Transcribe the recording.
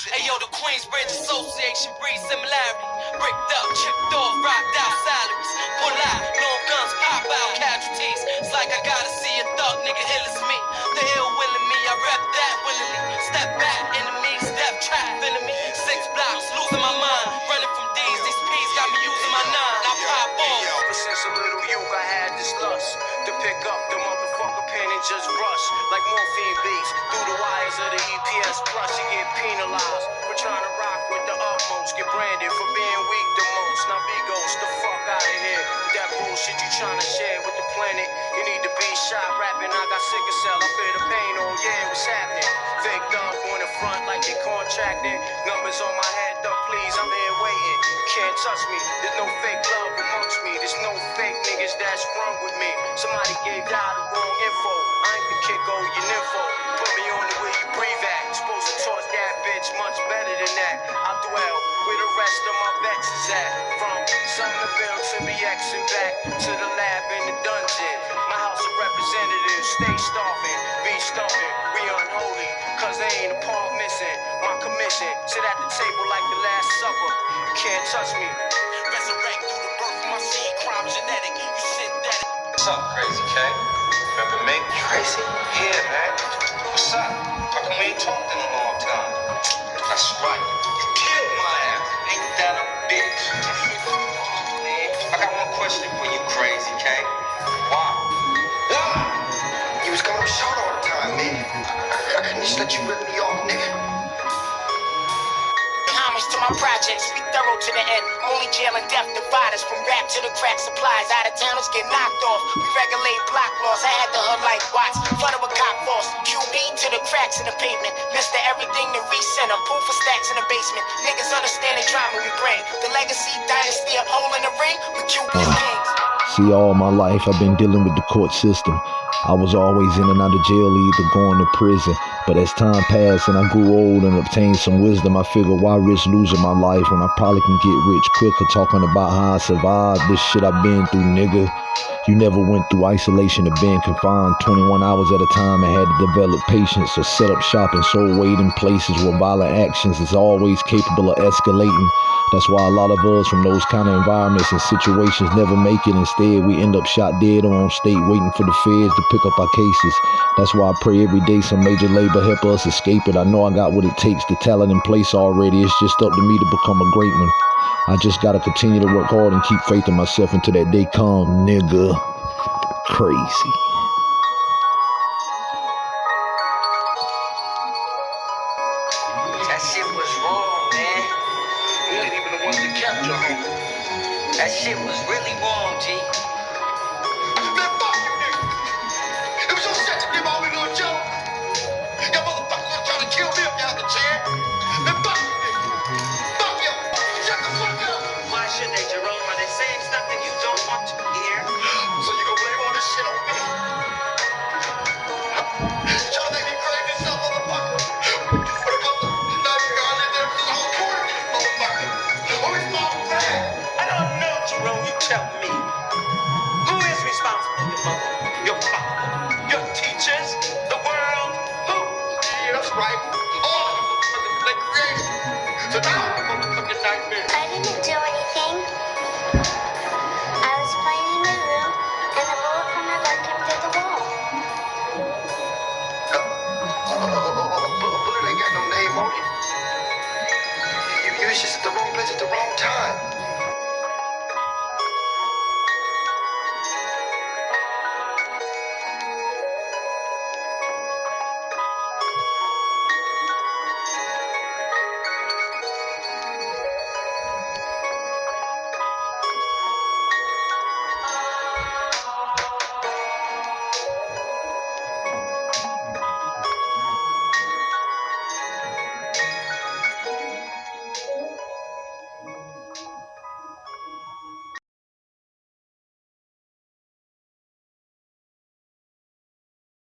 Hey yo, the Queensbridge Association breeds similarity. Bricked up, chipped off, rocked out salaries. Pull out, long guns, pop out, casualties. It's like I gotta see a thug nigga ill as me. The ill willing me, I rep that willingly. Step back, enemy, step trap, me. Six blocks, losing my mind. Running from D's, these P's got me using my nine. I pop off. Ever since a little youth, I had this lust to pick up the motherfucker pen and just rush like morphine beats through the wires of the EPS plus. Get penalized for trying to rock with the utmost. Get branded for being weak the most. Now ghost the fuck out of here. With that bullshit you trying to share with the planet. You need to be shot rapping. I got sick of cell. I feel the pain. Oh yeah, what's happening? Fake up on the front like they contracted. Numbers on my head, though, please. I'm here waiting. Can't touch me. There's no fake love amongst me. There's no fake niggas that's wrong with me. Somebody gave y'all the wrong info. I ain't the kid go oh, your nympho. Put me on the way you breathe at. That. I dwell where the rest of my vets is at. From Somerville to BX and back to the lab in the dungeon. My house of representatives stay starving, be starving. We unholy, cause they ain't a part missing. My commission sit at the table like the last supper. You can't touch me. Resurrect through the birth of my seed, crime genetic. You synthetic. What's up, Crazy K? Remember me? Crazy? Yeah, man. What's up? How come we ain't talked in right. You killed my ass. Ain't that a bitch? I got one question for you, Crazy K. Why? Why? You was coming up short all the time, man. I, I couldn't just let you rip My projects, we thorough to the end. Only jail and death divide us from rap to the crack supplies. Out of towners get knocked off. We regulate block laws. I had the hood like watch. Flooded with cop force. QB to the cracks in the pavement. Mister everything to recenter. Pool for stacks in the basement. Niggas understand the drama we bring. The legacy dynasty of hole in the ring with ah, QB kings. See, all my life I've been dealing with the court system. I was always in and out of jail, either going to prison. But as time passed and I grew old and obtained some wisdom, I figured why risk losing my life when I probably can get rich quicker. Talking about how I survived this shit I've been through, nigga. You never went through isolation of being confined 21 hours at a time and had to develop patience or set up shop and soul weight in places where violent actions is always capable of escalating. That's why a lot of us from those kind of environments and situations never make it. Instead, we end up shot dead or on state waiting for the feds to pick up our cases. That's why I pray every day some major labor help us escape it. I know I got what it takes, the talent in place already. It's just up to me to become a great one. I just gotta continue to work hard and keep faith in myself until that day come, nigga. Crazy. That shit was wrong, man. We ain't even the ones that kept your home. That shit was really wrong, G. right. All of them motherfuckers they. So now I'm a motherfucking nightmare. I didn't do anything. I was playing in my room, and a bullet from my gun came through the wall. Bullet ain't got no name on it. You, just the